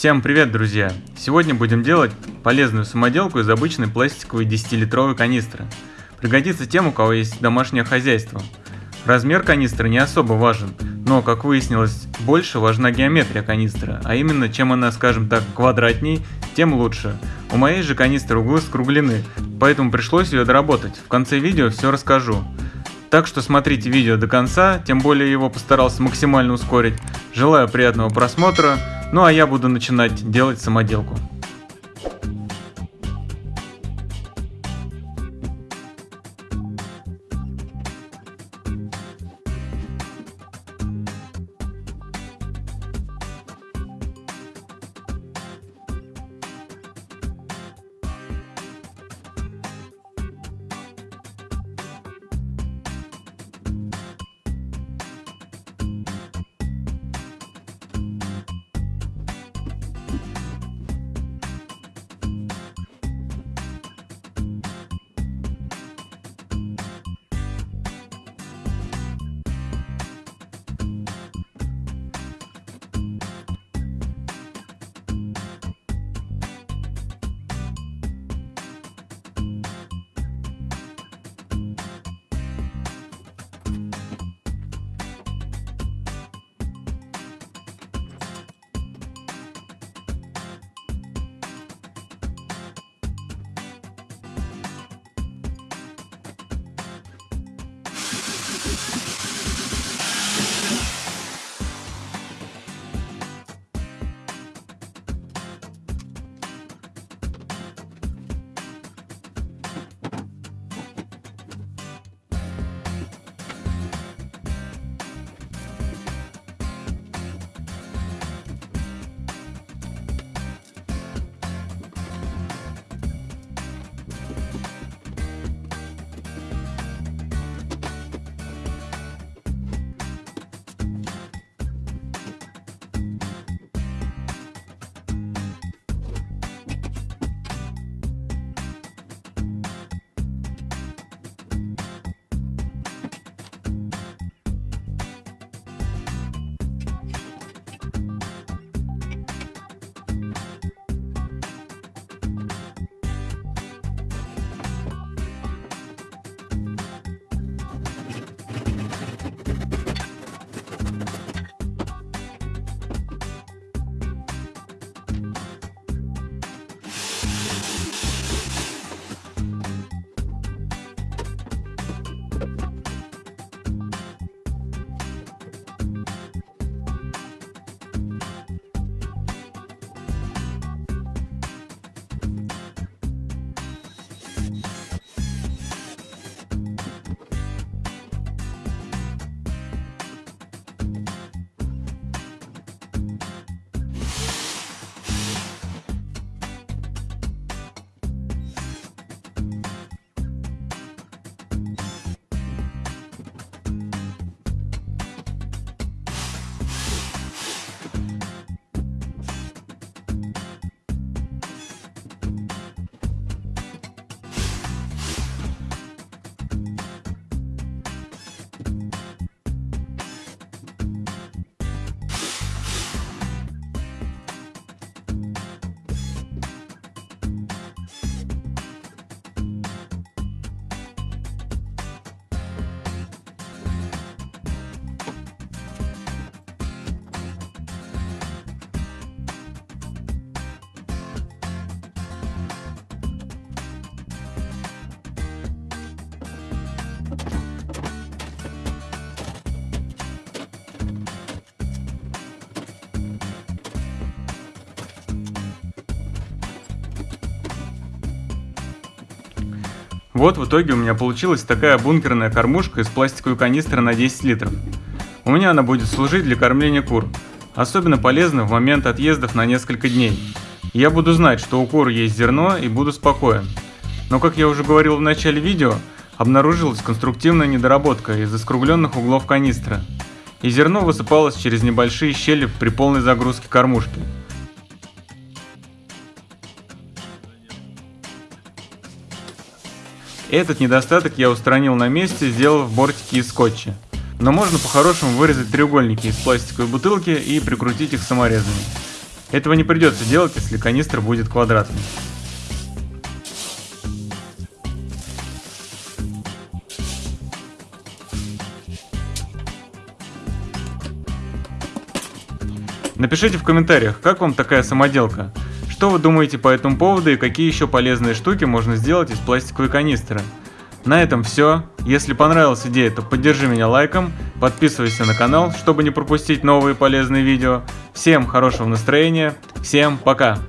Всем привет, друзья! Сегодня будем делать полезную самоделку из обычной пластиковой 10-литровой канистры. Пригодится тем, у кого есть домашнее хозяйство. Размер канистры не особо важен, но, как выяснилось, больше важна геометрия канистры, а именно, чем она, скажем так, квадратней, тем лучше. У моей же канистры углы скруглены, поэтому пришлось ее доработать. В конце видео все расскажу. Так что смотрите видео до конца, тем более его постарался максимально ускорить. Желаю приятного просмотра, ну а я буду начинать делать самоделку. Вот в итоге у меня получилась такая бункерная кормушка из пластиковой канистры на 10 литров. У меня она будет служить для кормления кур. Особенно полезна в момент отъездов на несколько дней. Я буду знать, что у кур есть зерно и буду спокоен. Но как я уже говорил в начале видео, обнаружилась конструктивная недоработка из-за скругленных углов канистры. И зерно высыпалось через небольшие щели при полной загрузке кормушки. Этот недостаток я устранил на месте, сделав бортики из скотча. Но можно по-хорошему вырезать треугольники из пластиковой бутылки и прикрутить их саморезами. Этого не придется делать, если канистра будет квадратной. Напишите в комментариях, как вам такая самоделка. Что вы думаете по этому поводу и какие еще полезные штуки можно сделать из пластиковой канистры. На этом все. Если понравилась идея, то поддержи меня лайком, подписывайся на канал, чтобы не пропустить новые полезные видео. Всем хорошего настроения, всем пока!